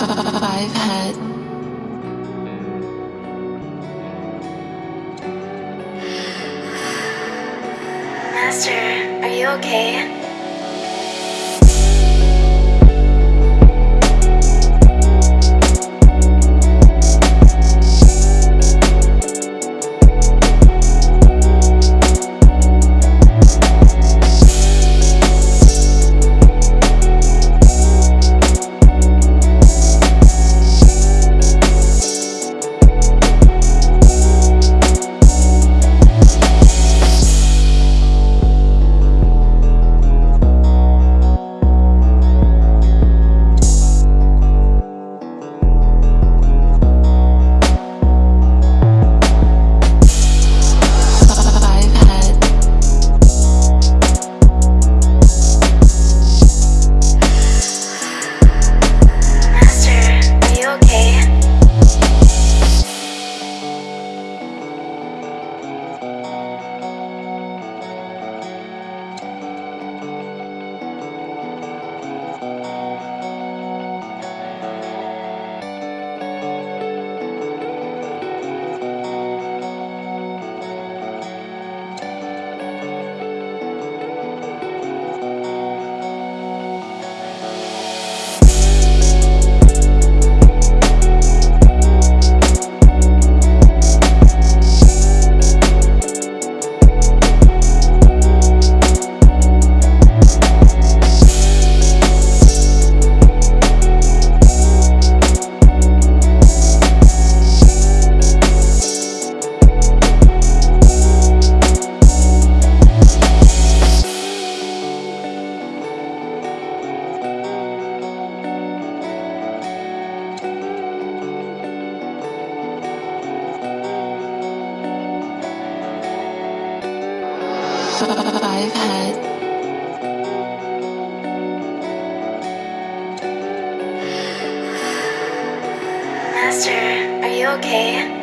I've had Master, are you okay? Master, are you okay?